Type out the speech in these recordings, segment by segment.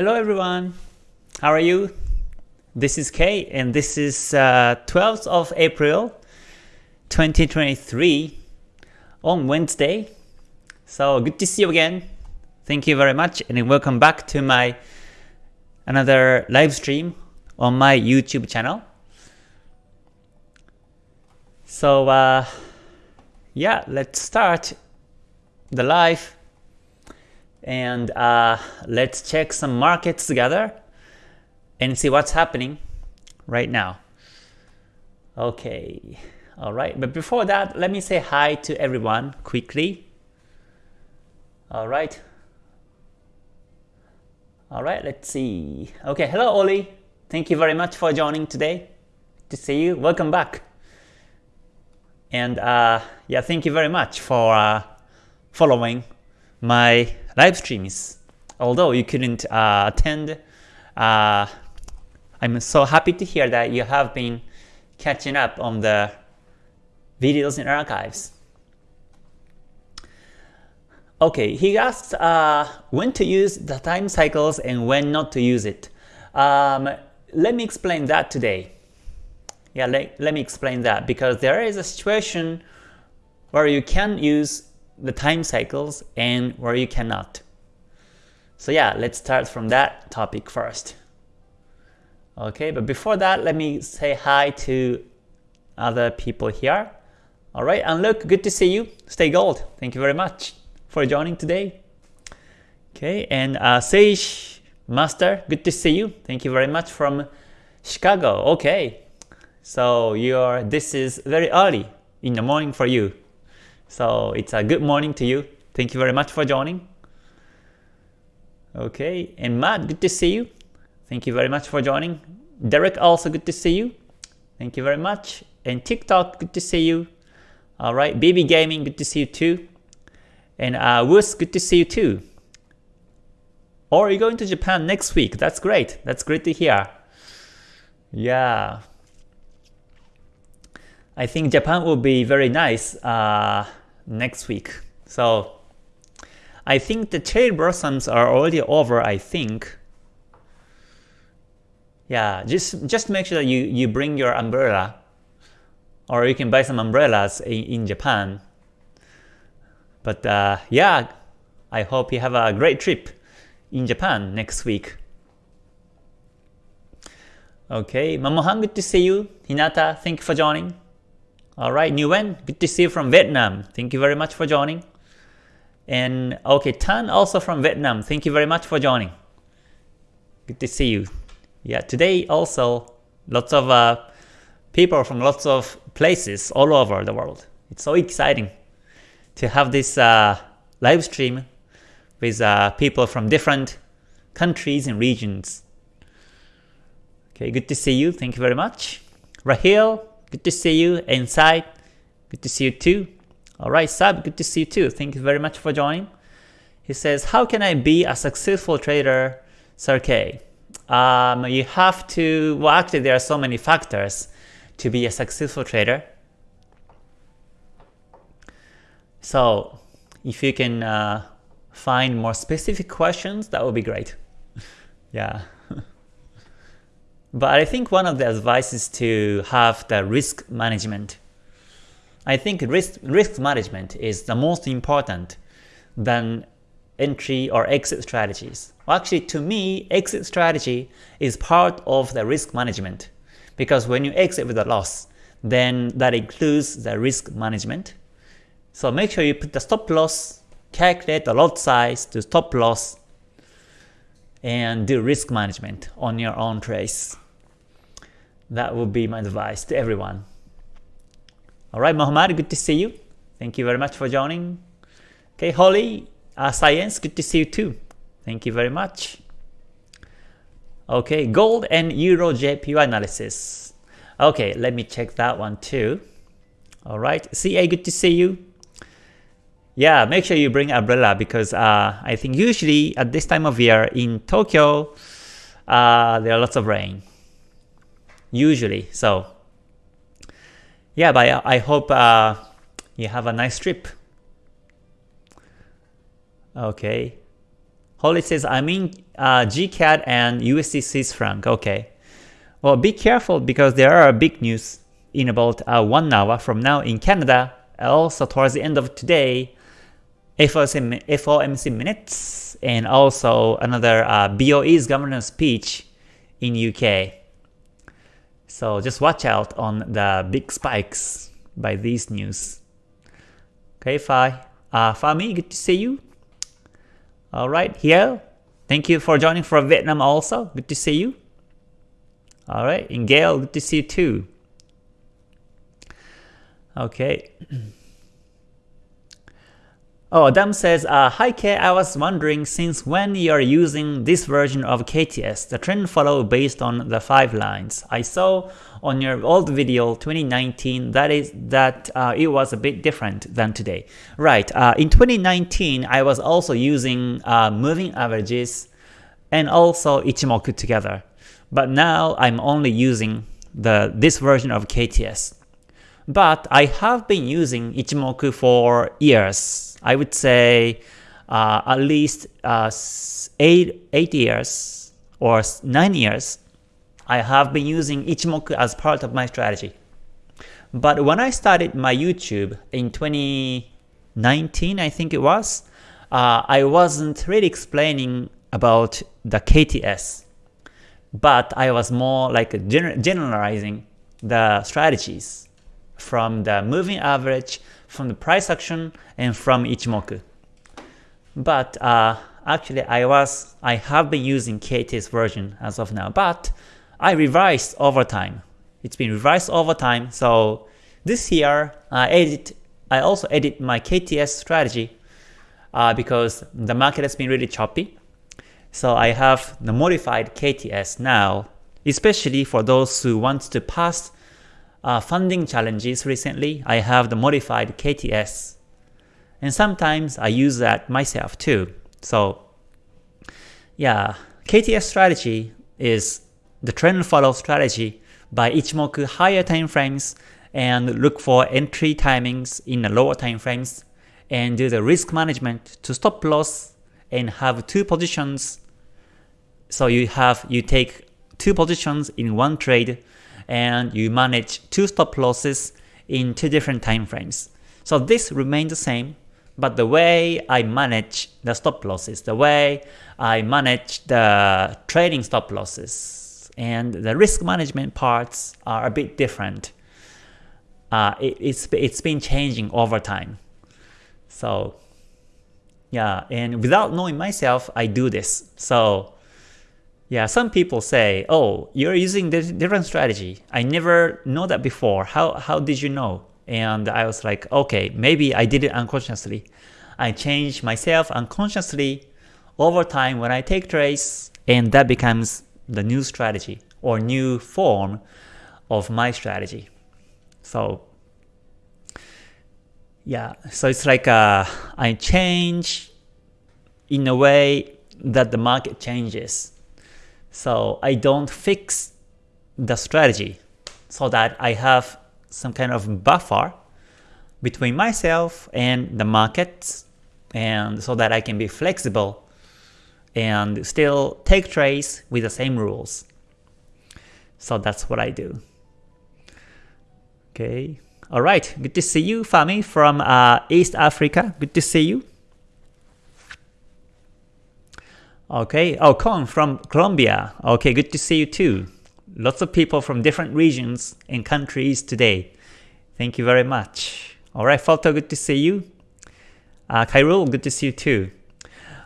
Hello everyone, how are you? This is Kay and this is uh, 12th of April 2023 on Wednesday. So good to see you again. Thank you very much and welcome back to my another live stream on my YouTube channel. So uh, yeah, let's start the live and uh, let's check some markets together and see what's happening right now. Okay, alright, but before that, let me say hi to everyone quickly. Alright. Alright, let's see. Okay, hello Oli. Thank you very much for joining today. To see you. Welcome back. And uh, yeah, thank you very much for uh, following my live streams. Although you couldn't uh, attend, uh, I'm so happy to hear that you have been catching up on the videos in archives. Okay, he asked uh, when to use the time cycles and when not to use it. Um, let me explain that today. Yeah, let me explain that because there is a situation where you can use the time cycles and where you cannot. So yeah, let's start from that topic first. Okay, but before that, let me say hi to other people here. Alright, and look, good to see you. Stay gold. Thank you very much for joining today. Okay, and uh, Sage Master, good to see you. Thank you very much from Chicago. Okay, so you're this is very early in the morning for you. So it's a good morning to you. Thank you very much for joining. Okay, and Matt, good to see you. Thank you very much for joining. Derek, also good to see you. Thank you very much. And TikTok, good to see you. All right, BB Gaming, good to see you too. And uh, good to see you too. Or you're going to Japan next week? That's great. That's great to hear. Yeah. I think Japan will be very nice. Uh, next week. So I think the cherry blossoms are already over, I think. Yeah, just just make sure that you, you bring your umbrella. Or you can buy some umbrellas in, in Japan. But uh, yeah, I hope you have a great trip in Japan next week. Okay, Mamohan, good to see you. Hinata, thank you for joining. Alright, Nguyen, good to see you from Vietnam. Thank you very much for joining. And okay, Tan also from Vietnam. Thank you very much for joining. Good to see you. Yeah, today also lots of uh, people from lots of places all over the world. It's so exciting to have this uh, live stream with uh, people from different countries and regions. Okay, good to see you. Thank you very much. Rahil, Good to see you. Inside, good to see you too. Alright, Sab, good to see you too. Thank you very much for joining. He says, how can I be a successful trader, K? Um, you have to, well actually there are so many factors to be a successful trader. So if you can uh, find more specific questions, that would be great. yeah. But I think one of the advice is to have the risk management. I think risk, risk management is the most important than entry or exit strategies. Well, actually, to me, exit strategy is part of the risk management because when you exit with a loss, then that includes the risk management. So make sure you put the stop loss, calculate the lot size to stop loss, and do risk management on your own trace. That would be my advice to everyone. Alright, Muhammad, good to see you. Thank you very much for joining. Okay, Holly, uh, Science, good to see you too. Thank you very much. Okay, gold and euro JPY analysis. Okay, let me check that one too. Alright, CA, good to see you. Yeah, make sure you bring umbrella because uh, I think usually at this time of year in Tokyo, uh, there are lots of rain usually. So yeah, but I, I hope uh, you have a nice trip. Okay. Holly says, I'm in uh, GCAD and USD Swiss franc. Okay. Well, be careful because there are big news in about uh, one hour from now in Canada. Also towards the end of today, FOMC, FOMC minutes, and also another uh, BOE's governance speech in UK. So just watch out on the big spikes by these news. Okay, Fi. Uh, Fami, good to see you. Alright, here. Thank you for joining from Vietnam also. Good to see you. Alright, and Gail, good to see you too. Okay. Oh, Adam says, uh, Hi K, I was wondering since when you are using this version of KTS, the trend follow based on the 5 lines. I saw on your old video 2019 that is that uh, it was a bit different than today. Right, uh, in 2019 I was also using uh, moving averages and also Ichimoku together. But now I'm only using the this version of KTS. But I have been using Ichimoku for years. I would say uh, at least uh, 8, 8 years or 9 years I have been using Ichimoku as part of my strategy. But when I started my YouTube in 2019, I think it was, uh, I wasn't really explaining about the KTS, but I was more like gener generalizing the strategies from the moving average, from the price action, and from Ichimoku. But uh, actually, I was I have been using KTS version as of now, but I revised over time. It's been revised over time. So this year, I edit. I also edit my KTS strategy uh, because the market has been really choppy. So I have the modified KTS now, especially for those who want to pass uh, funding challenges recently. I have the modified KTS, and sometimes I use that myself too. So yeah, KTS strategy is the trend follow strategy by Ichimoku higher time frames and look for entry timings in the lower time frames and do the risk management to stop loss and have two positions. So you have you take two positions in one trade and you manage two stop losses in two different time frames. So this remains the same, but the way I manage the stop losses, the way I manage the trailing stop losses, and the risk management parts are a bit different. Uh, it, it's, it's been changing over time. So yeah, and without knowing myself, I do this. So yeah, some people say, oh, you're using this different strategy. I never know that before. How, how did you know? And I was like, okay, maybe I did it unconsciously. I change myself unconsciously over time when I take trades, and that becomes the new strategy or new form of my strategy. So yeah, so it's like uh, I change in a way that the market changes. So I don't fix the strategy so that I have some kind of buffer between myself and the markets and so that I can be flexible and still take trades with the same rules. So that's what I do. Okay. All right. Good to see you, Fami from uh, East Africa. Good to see you. Okay. Oh, Con from Colombia. Okay. Good to see you too. Lots of people from different regions and countries today. Thank you very much. All right, Photo. Good to see you. Uh, Kairul, good to see you too.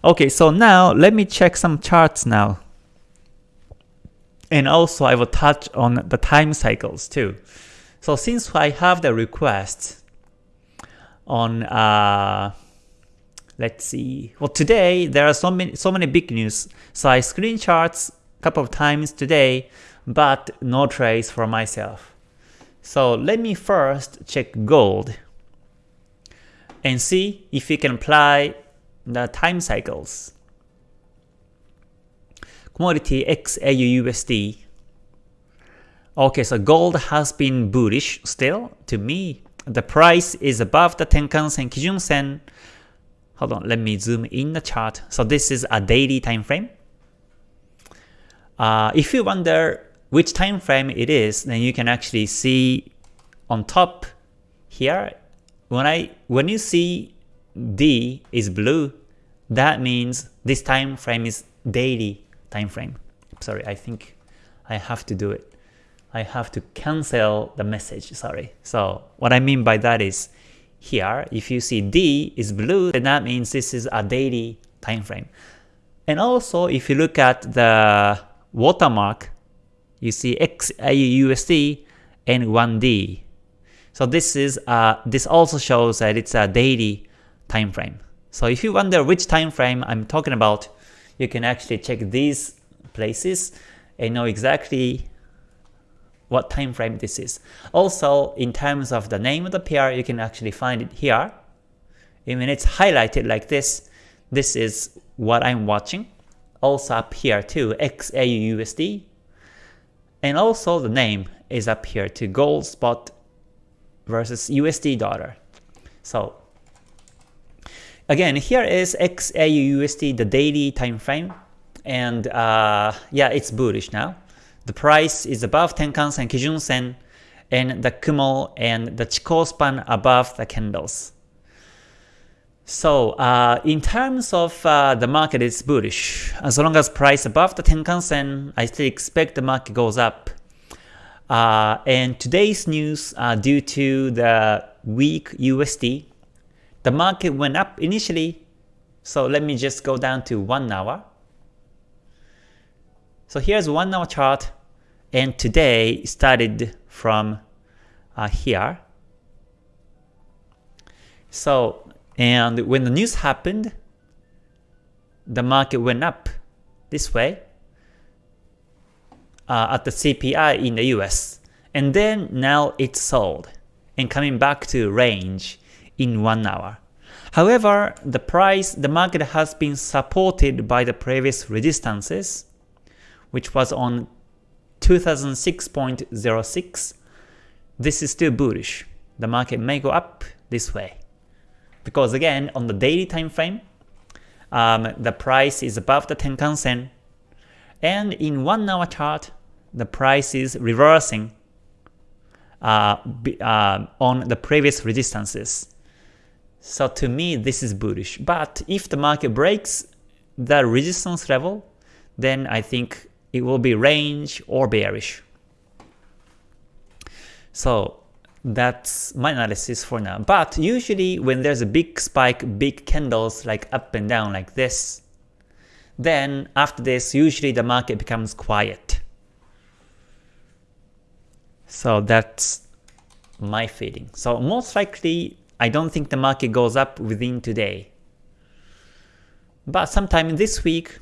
Okay, so now let me check some charts now. And also I will touch on the time cycles too. So since I have the request on uh, let's see. Well today there are so many so many big news. So I screenshots a couple of times today, but no trades for myself. So let me first check gold and see if we can apply the time cycles. Commodity XAUUSD. Okay, so gold has been bullish still. To me, the price is above the Tenkan Sen Kijun Sen. hold on, let me zoom in the chart. So this is a daily time frame. Uh, if you wonder which time frame it is, then you can actually see on top here, when I when you see D is blue, that means this time frame is daily time frame. Sorry, I think I have to do it. I have to cancel the message, sorry. So what I mean by that is here, if you see D is blue, then that means this is a daily time frame. And also, if you look at the watermark, you see XAUUSD and 1D. So this is uh, this also shows that it's a daily time frame. So if you wonder which time frame I'm talking about, you can actually check these places and know exactly what time frame this is. Also, in terms of the name of the pair, you can actually find it here. When it's highlighted like this, this is what I'm watching. Also up here too, XAUUSD. And also the name is up here to gold spot versus USD dollar. So again, here is XAUUSD, the daily time frame. And uh, yeah, it's bullish now. The price is above Tenkan-sen, Kijun-sen, and the Kumo and the Chikou span above the candles. So uh, in terms of uh, the market, it's bullish. As long as price above the Tenkan-sen, I still expect the market goes up. Uh, and today's news, uh, due to the weak USD, the market went up initially. So let me just go down to 1 hour. So here's 1 hour chart and today started from uh, here. So and when the news happened, the market went up this way uh, at the CPI in the US. And then now it's sold and coming back to range in one hour. However, the price, the market has been supported by the previous resistances, which was on 2006.06. This is still bullish. The market may go up this way. Because again, on the daily time frame, um, the price is above the Tenkan Sen, and in one hour chart, the price is reversing uh, uh, on the previous resistances. So to me, this is bullish. But if the market breaks the resistance level, then I think it will be range or bearish. So that's my analysis for now. But usually when there's a big spike, big candles like up and down like this, then after this usually the market becomes quiet. So that's my feeling. So most likely I don't think the market goes up within today. But sometime this week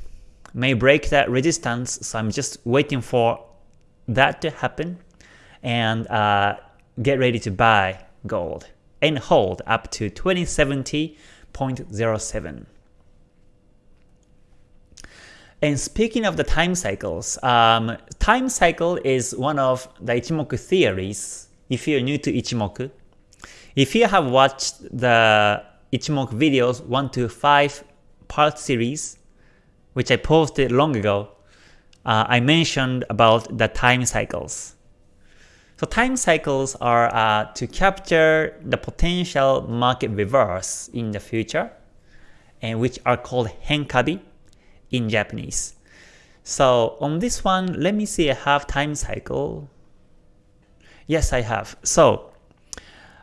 may break that resistance, so I'm just waiting for that to happen. And uh, get ready to buy gold and hold up to 2070.07. And speaking of the time cycles, um, time cycle is one of the Ichimoku theories if you're new to Ichimoku. If you have watched the Ichimoku videos 1 to 5 part series, which I posted long ago, uh, I mentioned about the time cycles. So time cycles are uh, to capture the potential market reverse in the future, and which are called henkabi in Japanese. So on this one, let me see I have time cycle. Yes, I have. So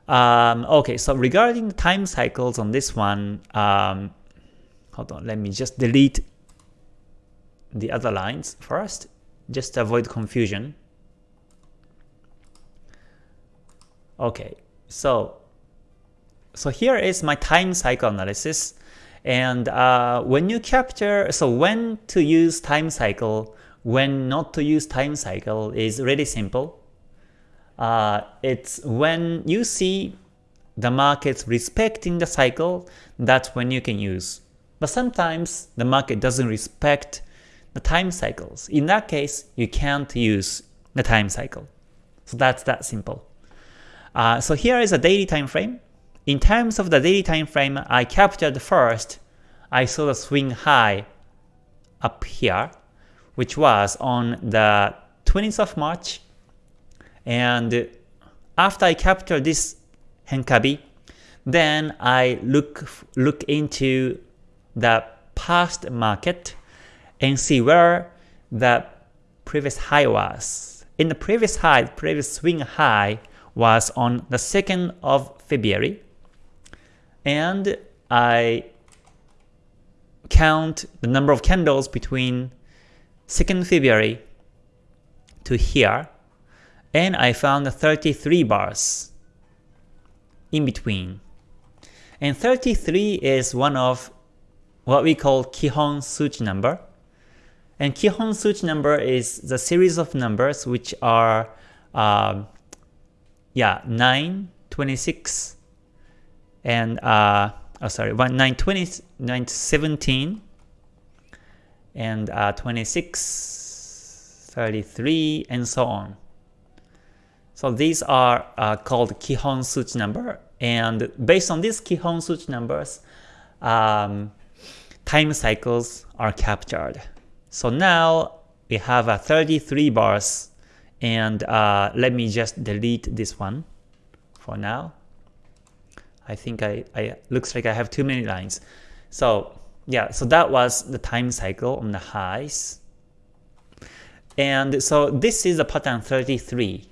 um, okay, so regarding the time cycles on this one, um, hold on, let me just delete the other lines first, just to avoid confusion. Okay, so so here is my time cycle analysis. And uh, when you capture, so when to use time cycle, when not to use time cycle is really simple. Uh, it's when you see the markets respecting the cycle, that's when you can use. But sometimes the market doesn't respect time cycles. In that case, you can't use the time cycle. So that's that simple. Uh, so here is a daily time frame. in terms of the daily time frame, I captured first, I saw the swing high up here, which was on the 20th of March. And after I captured this Henkabi, then I look look into the past market and see where the previous high was. In the previous high, previous swing high was on the 2nd of February. And I count the number of candles between 2nd February to here and I found 33 bars in between. And 33 is one of what we call Kihon Suchi number. And Kihon Suchi number is the series of numbers which are uh, yeah 9, 26, and uh, oh sorry 1, 9, 20, 9, 17, and uh, 26, 33, and so on. So these are uh, called Kihon Suchi number, and based on these Kihon Suchi numbers, um, time cycles are captured. So now we have a 33 bars, and uh, let me just delete this one for now. I think I, I looks like I have too many lines. So yeah, so that was the time cycle on the highs. And so this is the pattern 33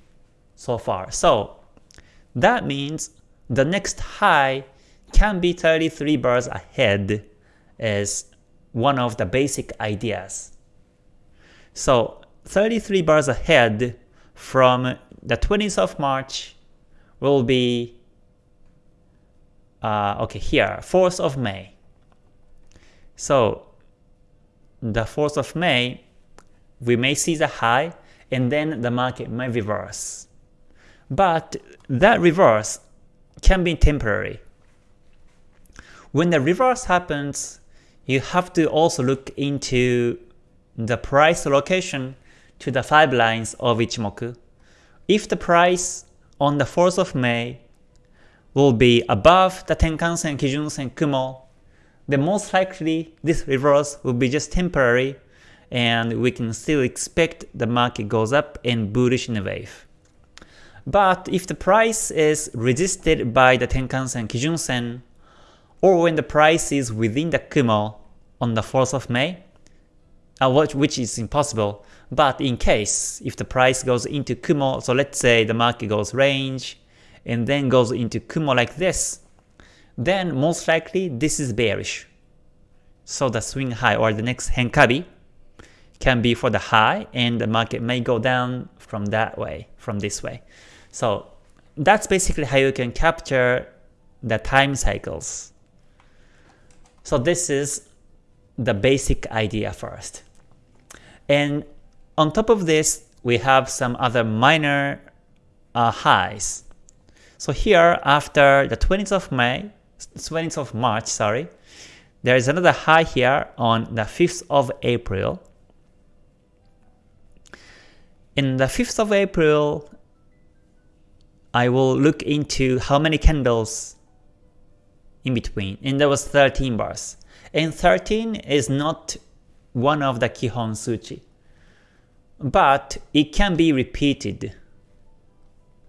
so far. So that means the next high can be 33 bars ahead as one of the basic ideas. So 33 bars ahead from the 20th of March will be uh, okay here 4th of May. So the 4th of May we may see the high and then the market may reverse. But that reverse can be temporary. When the reverse happens, you have to also look into the price location to the 5 lines of Ichimoku. If the price on the 4th of May will be above the Tenkan-sen, Kijun-sen, Kumo, then most likely this reverse will be just temporary and we can still expect the market goes up and bullish in a wave. But if the price is resisted by the Tenkan-sen, Kijun-sen, or when the price is within the Kumo on the 4th of May, uh, which is impossible, but in case if the price goes into Kumo, so let's say the market goes range and then goes into Kumo like this, then most likely this is bearish. So the swing high or the next Henkabi can be for the high and the market may go down from that way, from this way. So that's basically how you can capture the time cycles. So this is the basic idea first. And on top of this, we have some other minor uh, highs. So here, after the 20th of May, 20th of March, sorry, there is another high here on the 5th of April. In the 5th of April, I will look into how many candles in between, and there was 13 bars. And 13 is not one of the Kihon Suchi, but it can be repeated.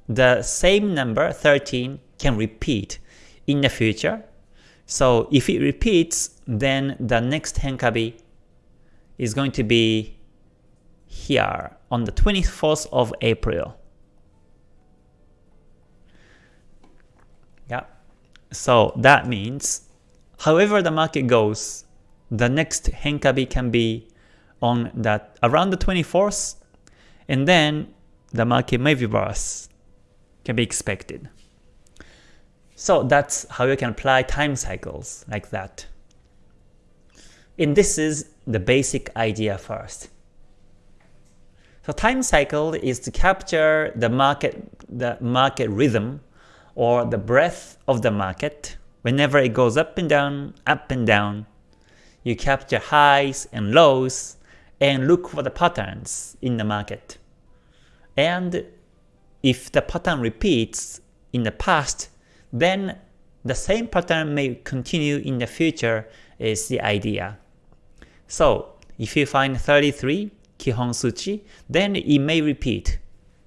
The same number, 13, can repeat in the future. So if it repeats, then the next Henkabi is going to be here on the 24th of April. So that means, however the market goes, the next Henkabi can be on that around the 24th, and then the market may reverse, can be expected. So that's how you can apply time cycles like that. And this is the basic idea first. So time cycle is to capture the market the market rhythm or the breadth of the market, whenever it goes up and down, up and down, you capture highs and lows and look for the patterns in the market. And if the pattern repeats in the past, then the same pattern may continue in the future is the idea. So if you find 33 Kihon Suchi, then it may repeat.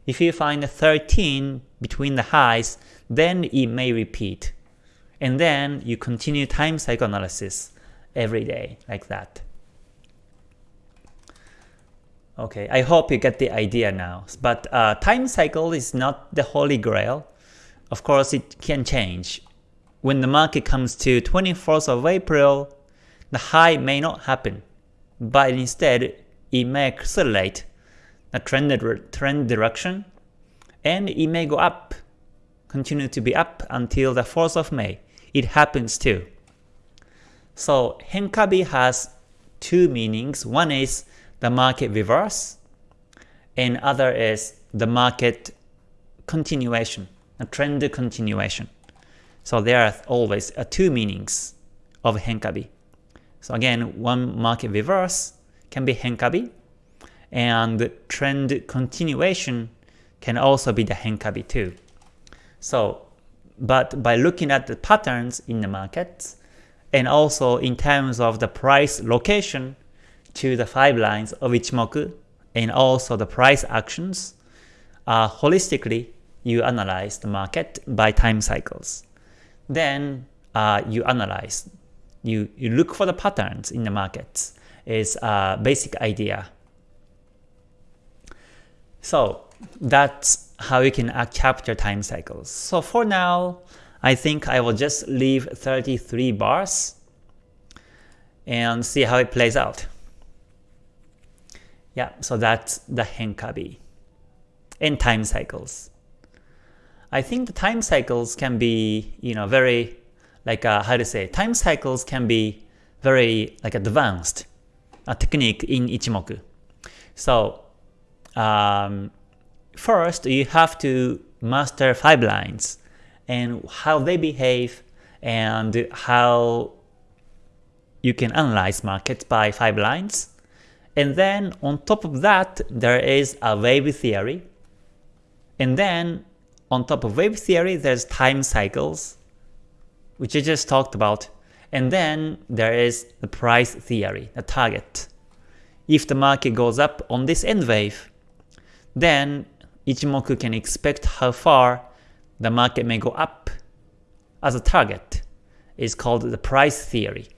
If you find 13 between the highs, then it may repeat. And then you continue time cycle analysis every day like that. Okay, I hope you get the idea now. But uh, time cycle is not the holy grail. Of course, it can change. When the market comes to 24th of April, the high may not happen, but instead it may accelerate the trend, trend direction, and it may go up, continue to be up until the 4th of May. It happens too. So Henkabi has two meanings. One is the market reverse, and other is the market continuation, a trend continuation. So there are always uh, two meanings of Henkabi. So again, one market reverse can be Henkabi, and trend continuation can also be the Henkabi too. So, but by looking at the patterns in the markets, and also in terms of the price location to the 5 lines of Ichimoku, and also the price actions, uh, holistically you analyze the market by time cycles. Then uh, you analyze, you, you look for the patterns in the markets is a basic idea. So that's how you can capture time cycles. So for now, I think I will just leave 33 bars and see how it plays out. Yeah, so that's the Henkabi and time cycles. I think the time cycles can be, you know, very like uh, how to say, time cycles can be very like advanced a technique in Ichimoku. So um, first you have to master five lines and how they behave and how you can analyze markets by five lines. And then on top of that, there is a wave theory. And then on top of wave theory, there's time cycles, which I just talked about. And then there is the price theory, the target. If the market goes up on this N wave, then Ichimoku can expect how far the market may go up as a target. It's called the price theory.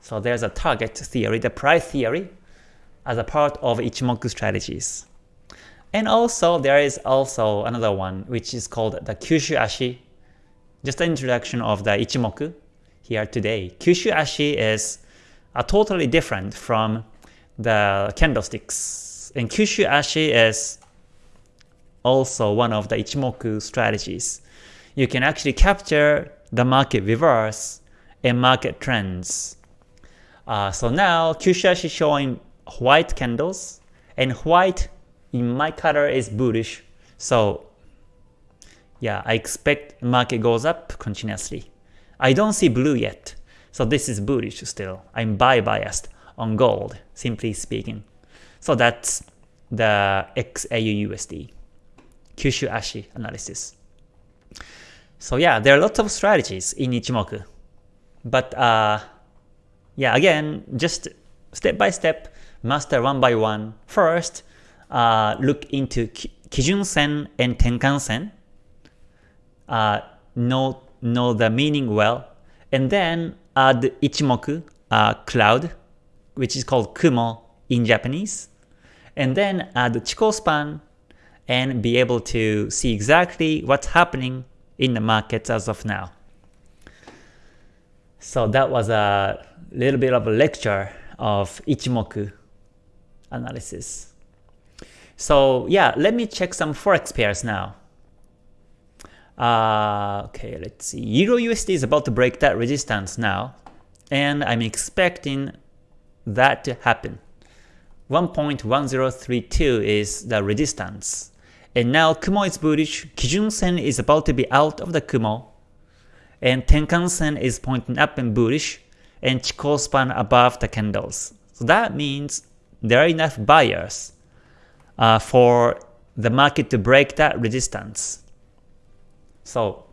So there's a target theory, the price theory, as a part of Ichimoku strategies. And also there is also another one which is called the Kyushu Ashi. Just an introduction of the Ichimoku here today. Kyushu Ashi is a totally different from the candlesticks. And Kyushu Ashi is also one of the Ichimoku strategies. You can actually capture the market reverse and market trends. Uh, so now Kyushu is showing white candles and white in my color is bullish. So yeah, I expect market goes up continuously. I don't see blue yet, so this is bullish still. I'm buy biased on gold, simply speaking. So that's the XAUUSD, Kyushu Ashi analysis. So yeah, there are lots of strategies in Ichimoku. But uh, yeah, again, just step by step, master one by one. First, uh, look into Kijun Sen and Tenkan Sen. Uh, know know the meaning well, and then add Ichimoku uh, cloud, which is called Kumo in Japanese, and then add Chikou span and be able to see exactly what's happening in the markets as of now. So that was a little bit of a lecture of Ichimoku analysis. So yeah, let me check some forex pairs now. Uh, okay, let's see. Euro USD is about to break that resistance now, and I'm expecting that to happen. 1.1032 is the resistance. And now Kumo is bullish, Kijun Sen is about to be out of the Kumo, and Tenkan Sen is pointing up and bullish, and Chikou span above the candles. So that means there are enough buyers uh, for the market to break that resistance. So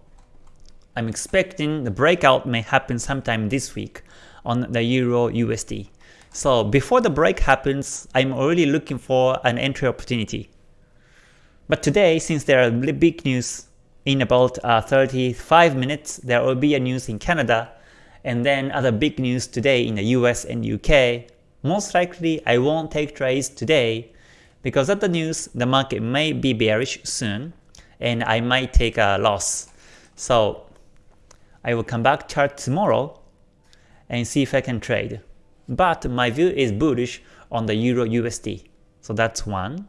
I'm expecting the breakout may happen sometime this week on the Euro USD. So before the break happens, I'm already looking for an entry opportunity. But today, since there are big news in about uh, 35 minutes, there will be a news in Canada, and then other big news today in the US and UK. Most likely, I won't take trades today because of the news, the market may be bearish soon, and I might take a loss. So I will come back chart tomorrow and see if I can trade. But my view is bullish on the Euro USD. So that's one.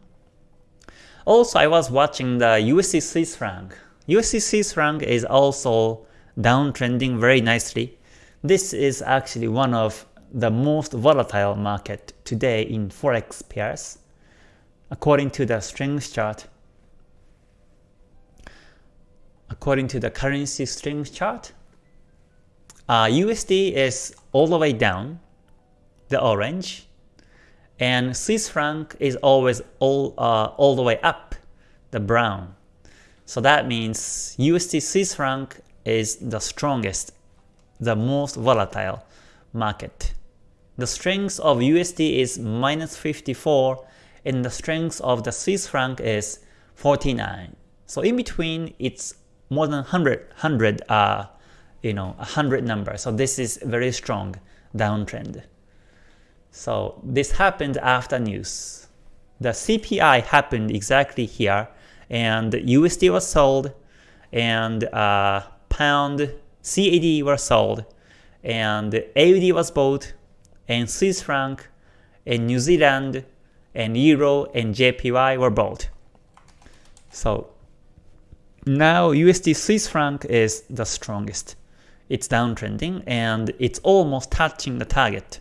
Also, I was watching the USD Swiss franc. USD Swiss franc is also downtrending very nicely. This is actually one of the most volatile market today in forex pairs, according to the strength chart. According to the currency strength chart, uh, USD is all the way down, the orange, and Swiss franc is always all, uh, all the way up, the brown. So that means USD Swiss franc is the strongest, the most volatile market. The strength of USD is minus 54 and the strength of the Swiss franc is 49. So in between it's more than 100, 100 uh, you know, 100 number. So this is very strong downtrend. So this happened after news. The CPI happened exactly here, and USD was sold, and uh, pound CAD were sold, and AUD was bought, and Swiss franc, and New Zealand, and Euro, and JPY were bought. So now USD Swiss franc is the strongest it's downtrending and it's almost touching the target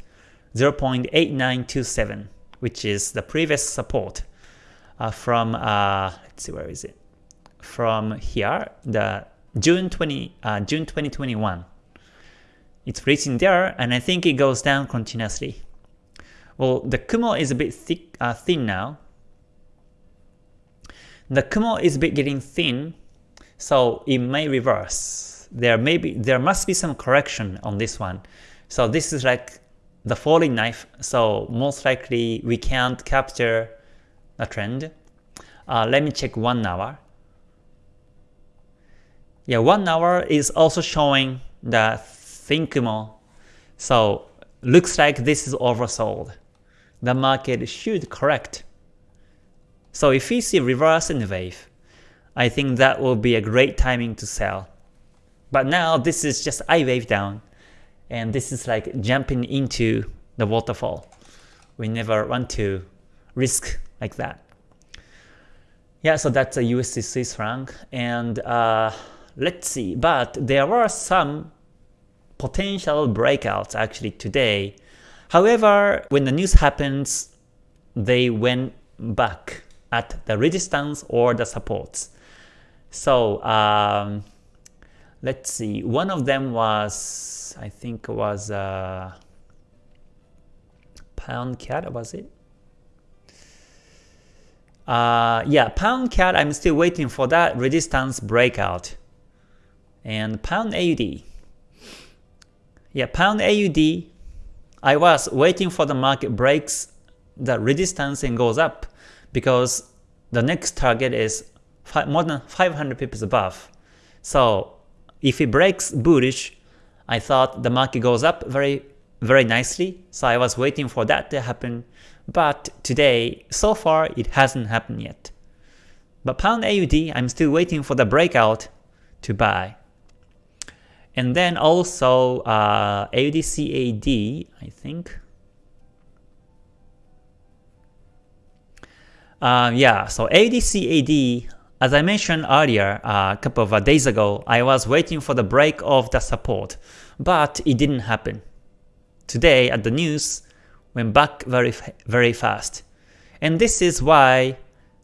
0.8927 which is the previous support uh, from uh, let's see where is it? From here the June 20 uh, June 2021 it's reaching there and I think it goes down continuously. Well the Kumo is a bit thick uh, thin now. The Kumo is a bit getting thin so it may reverse. There may be there must be some correction on this one. So this is like the falling knife. So most likely we can't capture the trend. Uh, let me check one hour. Yeah, one hour is also showing the thin Kumo. So looks like this is oversold. The market should correct. So if we see reverse in the wave, I think that will be a great timing to sell. But now this is just I wave down, and this is like jumping into the waterfall. We never want to risk like that. Yeah, so that's a USD Swiss franc, and uh, let's see. But there were some potential breakouts actually today. However, when the news happens, they went back at the resistance or the supports. So um, let's see, one of them was, I think it was uh, Pound CAD, was it? Uh, yeah, Pound CAD, I'm still waiting for that resistance breakout. And Pound AUD. Yeah, Pound AUD, I was waiting for the market breaks the resistance and goes up because the next target is more than 500 pips above. So if it breaks bullish, I thought the market goes up very very nicely, so I was waiting for that to happen. But today, so far, it hasn't happened yet. But Pound AUD, I'm still waiting for the breakout to buy. And then also uh, AUD I think. Uh, yeah, so AUD as I mentioned earlier, uh, a couple of days ago, I was waiting for the break of the support, but it didn't happen. Today at the news, went back very, very fast. And this is why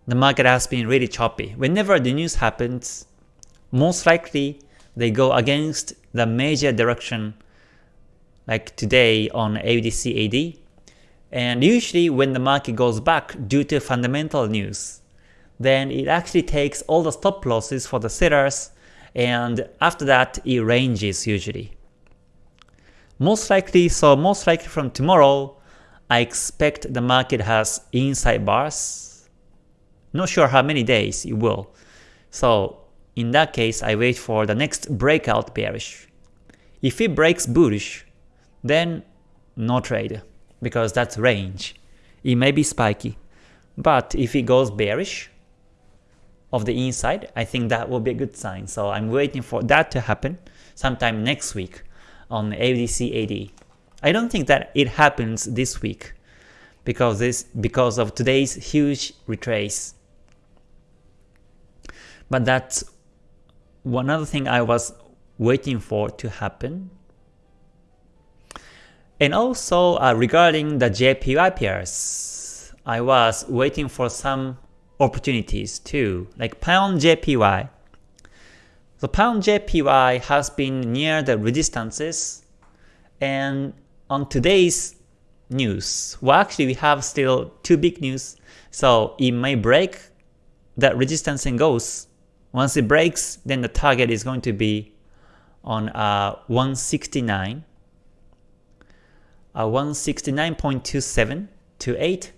the market has been really choppy. Whenever the news happens, most likely they go against the major direction like today on AUDCAD. And usually when the market goes back due to fundamental news, then it actually takes all the stop losses for the sellers and after that it ranges usually. Most likely, so most likely from tomorrow, I expect the market has inside bars. Not sure how many days it will. So in that case, I wait for the next breakout bearish. If it breaks bullish, then no trade, because that's range. It may be spiky. But if it goes bearish of the inside, I think that will be a good sign. So I'm waiting for that to happen sometime next week on AUD CAD. I don't think that it happens this week because this because of today's huge retrace. But that's one other thing I was waiting for to happen. And also uh, regarding the JPY pairs, I was waiting for some opportunities too, like pound JPY. The pound JPY has been near the resistances and on today's news, well actually we have still two big news, so it may break that resistance and goes. Once it breaks, then the target is going to be on uh, 169, uh, 169.27 to 8.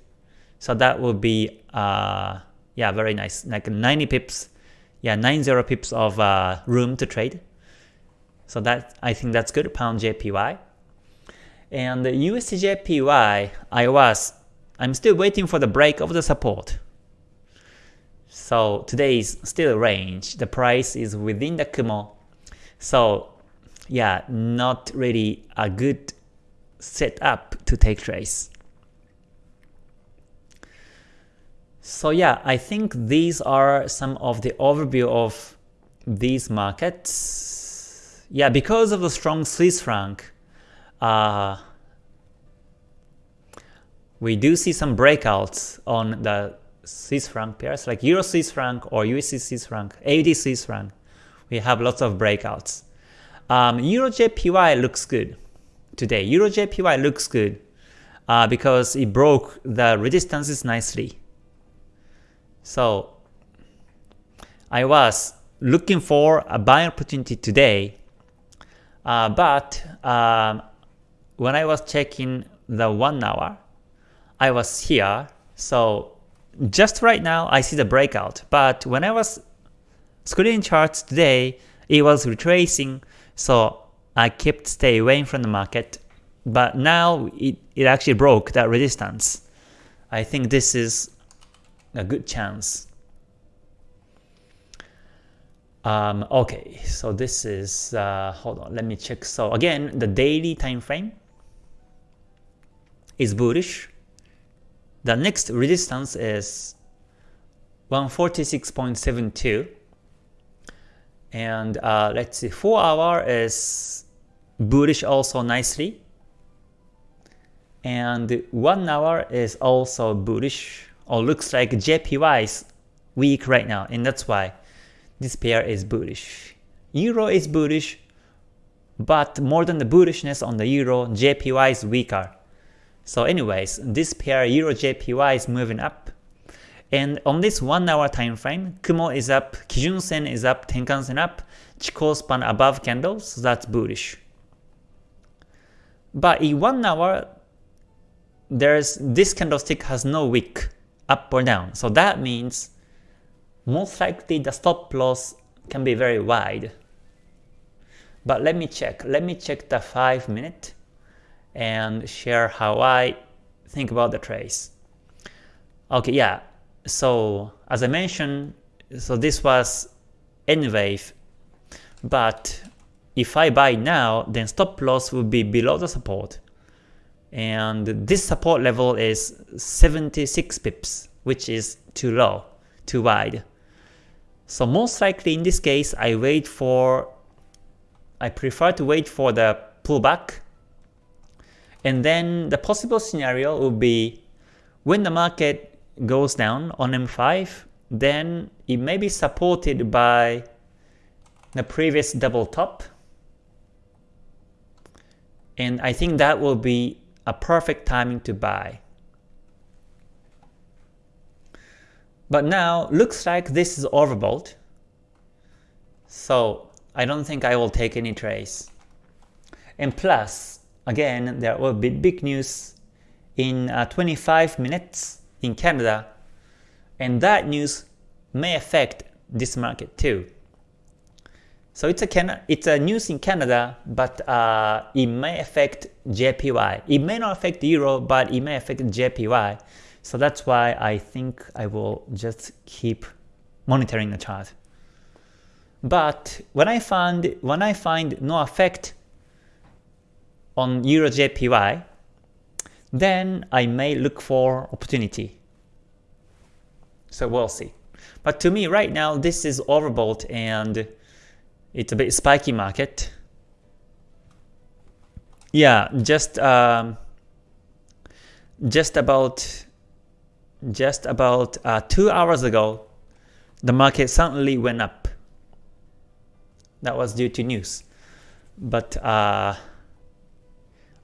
So that will be uh, yeah very nice, like 90 pips, yeah 90 pips of uh, room to trade. So that I think that's good. Pound JPY. And the USDJPY, I was, I'm still waiting for the break of the support. So today is still range. The price is within the Kumo. So yeah, not really a good setup to take trades. So yeah, I think these are some of the overview of these markets. Yeah, because of the strong Swiss franc, uh, we do see some breakouts on the Swiss franc pairs, like Euro Swiss franc or USD Swiss franc, AUD Swiss franc. We have lots of breakouts. Um, Euro JPY looks good today. Euro JPY looks good uh, because it broke the resistances nicely. So I was looking for a buying opportunity today, uh, but um, when I was checking the 1 hour, I was here, so just right now I see the breakout, but when I was screening charts today, it was retracing, so I kept stay away from the market, but now it, it actually broke that resistance. I think this is a good chance. Um, okay, so this is, uh, hold on, let me check. So again, the daily time frame is bullish. The next resistance is 146.72 and uh, let's see 4 hour is bullish also nicely and 1 hour is also bullish or looks like JPY is weak right now and that's why this pair is bullish. Euro is bullish but more than the bullishness on the Euro, JPY is weaker. So anyways, this pair Euro JPY is moving up. And on this 1 hour time frame, Kumo is up, Kijun Sen is up, Tenkan Sen up, Chikou span above candles, so that's bullish. But in 1 hour, there's this candlestick has no wick up or down. So that means most likely the stop loss can be very wide. But let me check. Let me check the 5 minute and share how I think about the trace. Okay, yeah. So as I mentioned, so this was N wave, but if I buy now, then stop loss will be below the support. And this support level is 76 pips, which is too low, too wide. So most likely in this case, I wait for, I prefer to wait for the pullback and then the possible scenario would be when the market goes down on M5, then it may be supported by the previous double top. And I think that will be a perfect timing to buy. But now looks like this is overbought. So I don't think I will take any trades. And plus, again, there will be big news in uh, 25 minutes in Canada, and that news may affect this market too. So it's a it's a news in Canada, but uh, it may affect JPY. It may not affect euro, but it may affect JPY. So that's why I think I will just keep monitoring the chart. But when I find when I find no effect on Euro JPY, then I may look for opportunity. So we'll see. But to me right now this is overbought and it's a bit spiky market. Yeah, just um, just about just about uh, two hours ago, the market suddenly went up. That was due to news. But uh,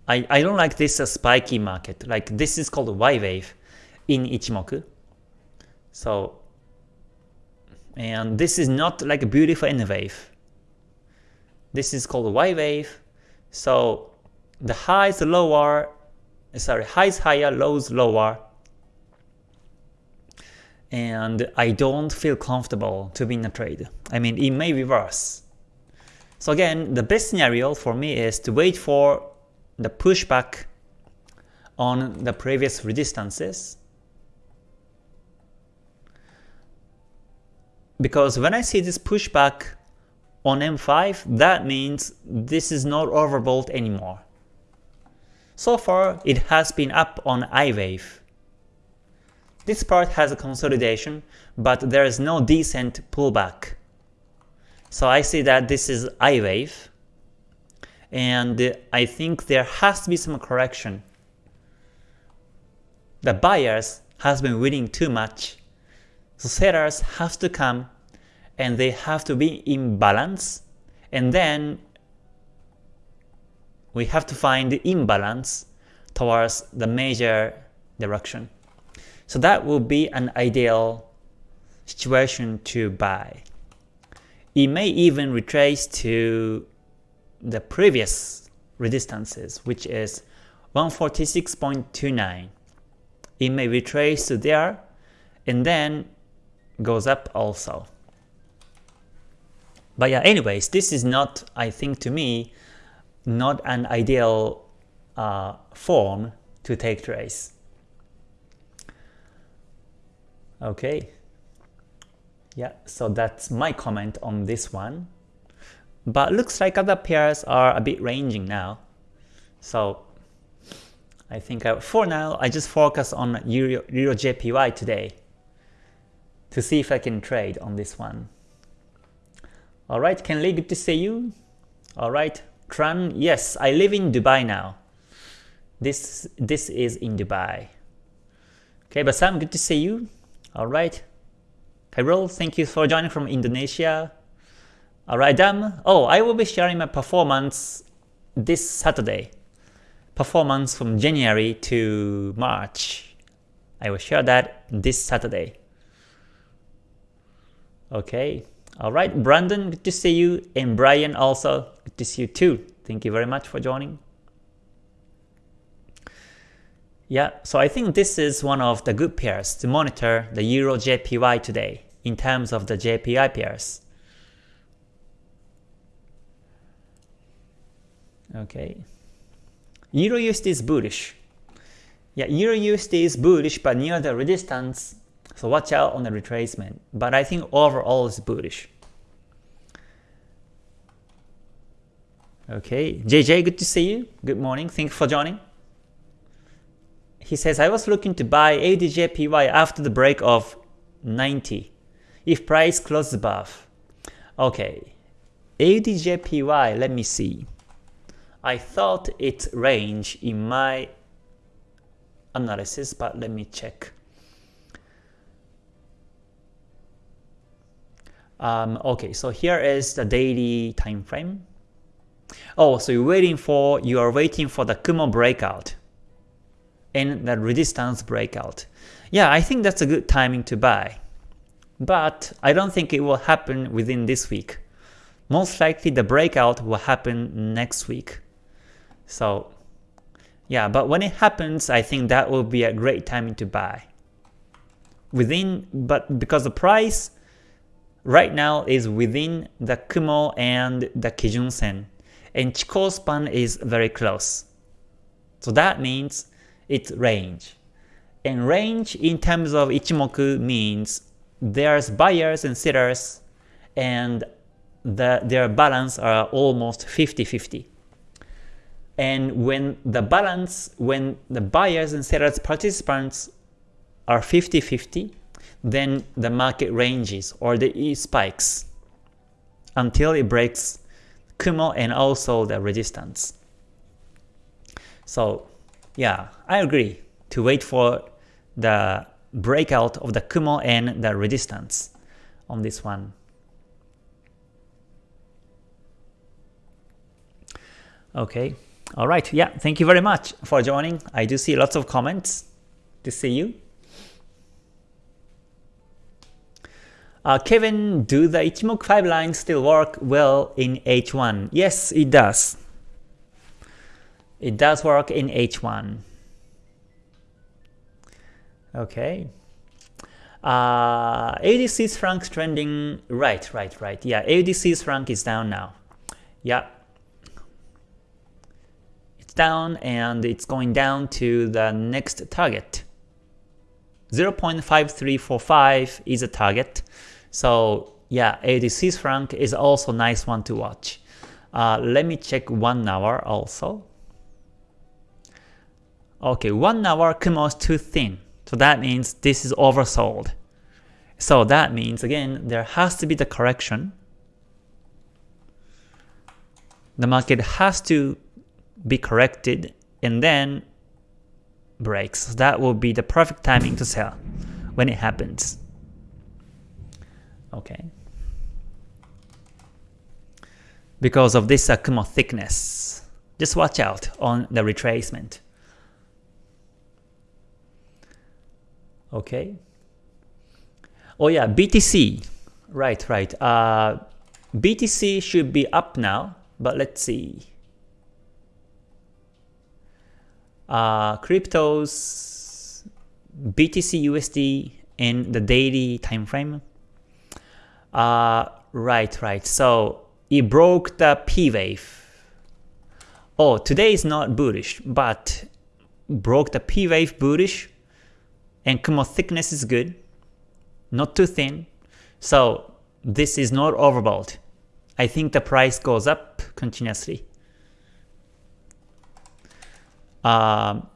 I, I don't like this uh, spiky market. Like this is called Y wave in Ichimoku. So, and this is not like a beautiful N wave. This is called Y wave. So the highs lower, eh, sorry, highs higher, lows lower, and I don't feel comfortable to be in a trade. I mean, it may reverse. So again, the best scenario for me is to wait for the pushback on the previous resistances. Because when I see this pushback on M5, that means this is not overbought anymore. So far, it has been up on I wave. This part has a consolidation, but there is no decent pullback. So I see that this is I wave, and I think there has to be some correction. The buyers has been winning too much, so sellers have to come and they have to be in balance, and then we have to find the imbalance towards the major direction. So that will be an ideal situation to buy. It may even retrace to the previous resistances, which is 146.29. It may retrace to there and then goes up also. But yeah, anyways, this is not, I think to me, not an ideal uh, form to take trades. Okay. Yeah, so that's my comment on this one. But looks like other pairs are a bit ranging now. So I think I, for now, I just focus on Euro, Euro JPY today to see if I can trade on this one. Alright, Ken Lee, good to see you. Alright, Tran, yes, I live in Dubai now. This this is in Dubai. Okay, Basam, good to see you. Alright. Kyril, thank you for joining from Indonesia. Alright, Dam. Oh, I will be sharing my performance this Saturday. Performance from January to March. I will share that this Saturday. Okay. Alright, Brandon, good to see you. And Brian also, good to see you too. Thank you very much for joining. Yeah, so I think this is one of the good pairs to monitor the Euro JPY today in terms of the JPY pairs. Okay. Euro USD is bullish. Yeah, Euro USD is bullish but near the resistance, so watch out on the retracement. But I think overall it's bullish. Okay, JJ, good to see you. Good morning. Thank you for joining. He says, I was looking to buy AUDJPY after the break of 90, if price closes above. Okay, AUDJPY, let me see. I thought its range in my analysis, but let me check. Um, okay, so here is the daily time frame. Oh, so you're waiting for you are waiting for the Kumo breakout and the resistance breakout. Yeah, I think that's a good timing to buy. But I don't think it will happen within this week. most likely the breakout will happen next week. So yeah, but when it happens, I think that will be a great timing to buy. Within, but because the price right now is within the Kumo and the Kijun Sen, and Chikou span is very close. So that means it's range. And range in terms of Ichimoku means there's buyers and sellers and the, their balance are almost 50-50. And when the balance, when the buyers and sellers participants are 50-50, then the market ranges or the E spikes until it breaks Kumo and also the resistance. So yeah, I agree to wait for the breakout of the Kumo and the resistance on this one. Okay, alright, yeah, thank you very much for joining. I do see lots of comments. To see you. Uh, Kevin, do the Ichimoku 5 lines still work well in H1? Yes, it does. It does work in H1. Okay. Uh, AUD Swiss franc trending right, right, right. Yeah, AUD Swiss franc is down now. Yeah. It's down and it's going down to the next target. 0.5345 is a target. So yeah, Swiss franc is also nice one to watch. Uh, let me check one hour also. Okay, one hour Kumo is too thin. So that means this is oversold. So that means again, there has to be the correction. The market has to be corrected and then breaks. So that will be the perfect timing to sell when it happens. Okay. Because of this uh, Kumo thickness. Just watch out on the retracement. Okay. Oh yeah, BTC. Right, right. Uh, BTC should be up now, but let's see. Uh, cryptos, BTC USD in the daily time frame. Uh, right, right. So it broke the P wave. Oh, today is not bullish, but broke the P wave bullish and Kumo thickness is good, not too thin, so this is not overbought. I think the price goes up continuously. Um,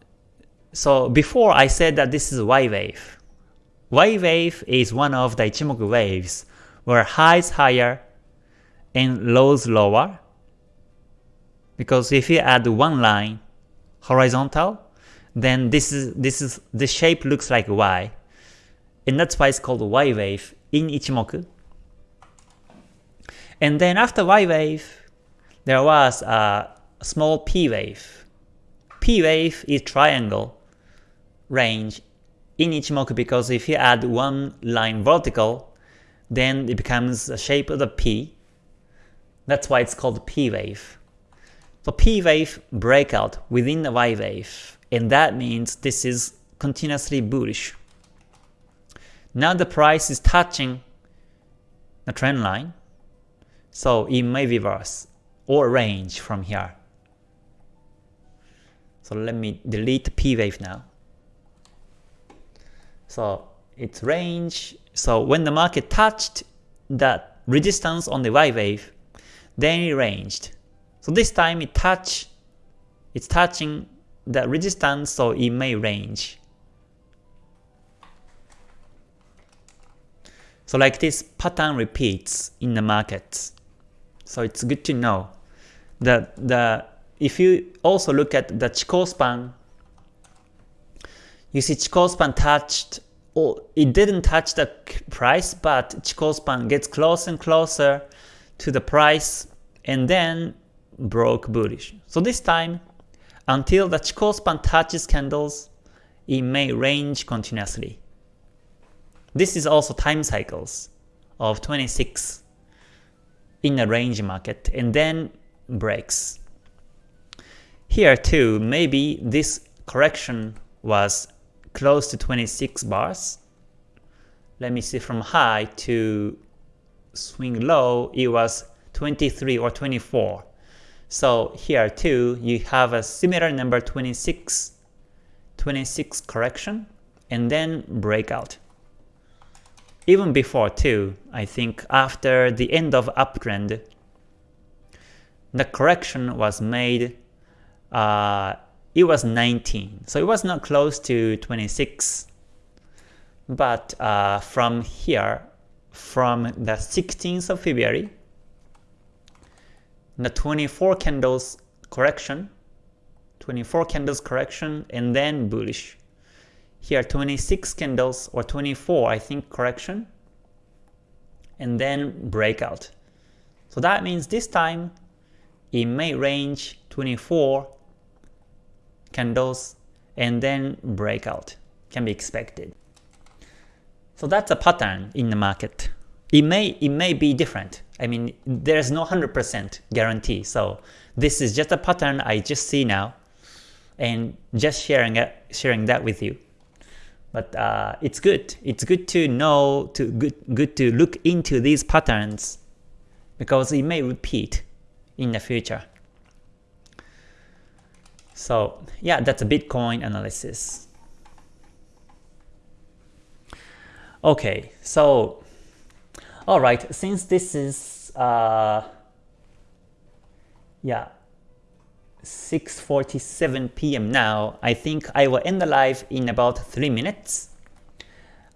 so before I said that this is Y wave. Y wave is one of the Ichimoku waves where highs higher and lows lower. Because if you add one line horizontal, then this is this is the shape looks like Y. And that's why it's called Y wave in Ichimoku. And then after Y wave, there was a small P wave. P wave is triangle range in Ichimoku because if you add one line vertical, then it becomes the shape of the P. That's why it's called P wave. So P wave breakout within the Y wave and that means this is continuously bullish. Now the price is touching the trend line, so it may reverse or range from here. So let me delete P wave now. So it's range. So when the market touched that resistance on the Y wave, then it ranged. So this time it touch, it's touching the resistance so it may range. So like this pattern repeats in the market. So it's good to know that the if you also look at the Chikou span, you see Chikou span touched it didn't touch the price, but Chikou span gets closer and closer to the price and then broke bullish. So this time until the Chikou span touches candles, it may range continuously. This is also time cycles of 26 in a range market and then breaks. Here too, maybe this correction was close to 26 bars. Let me see from high to swing low, it was 23 or 24. So here too, you have a similar number 26, 26 correction, and then breakout. Even before too, I think after the end of uptrend, the correction was made, uh, it was 19. So it was not close to 26. But uh, from here, from the 16th of February, the 24 candles correction, 24 candles correction, and then bullish. Here 26 candles or 24 I think correction, and then breakout. So that means this time it may range 24 candles and then breakout can be expected. So that's a pattern in the market. It may it may be different. I mean, there's no 100% guarantee. So this is just a pattern I just see now, and just sharing it, sharing that with you. But uh, it's good. It's good to know to good good to look into these patterns because it may repeat in the future. So yeah, that's a Bitcoin analysis. Okay, so alright, since this is uh, yeah 6.47 p.m. now, I think I will end the live in about 3 minutes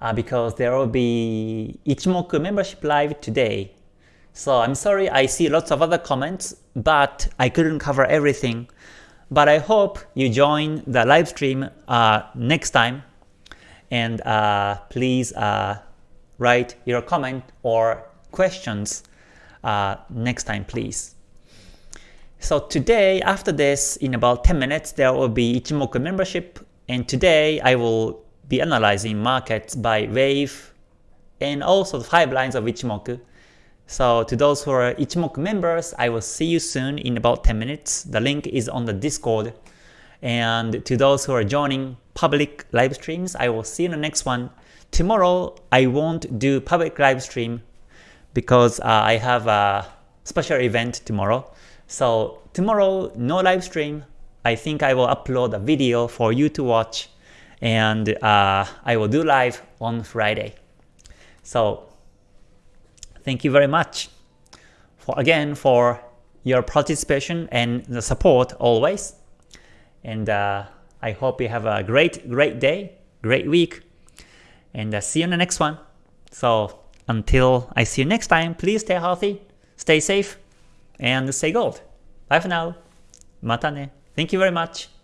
uh, because there will be Ichimoku membership live today. So I'm sorry I see lots of other comments, but I couldn't cover everything. But I hope you join the live stream uh, next time and uh, please uh, write your comment or questions uh, next time please. So today, after this, in about 10 minutes, there will be Ichimoku membership, and today I will be analyzing markets by wave and also the 5 lines of Ichimoku. So to those who are Ichimoku members, I will see you soon in about 10 minutes. The link is on the Discord. And to those who are joining public live streams, I will see you in the next one. Tomorrow, I won't do public live stream because uh, I have a special event tomorrow. So tomorrow, no live stream. I think I will upload a video for you to watch and uh, I will do live on Friday. So thank you very much for again for your participation and the support always. And uh, I hope you have a great, great day, great week, and uh, see you in the next one. So until I see you next time, please stay healthy, stay safe, and stay gold. Bye for now. Mata ne. Thank you very much.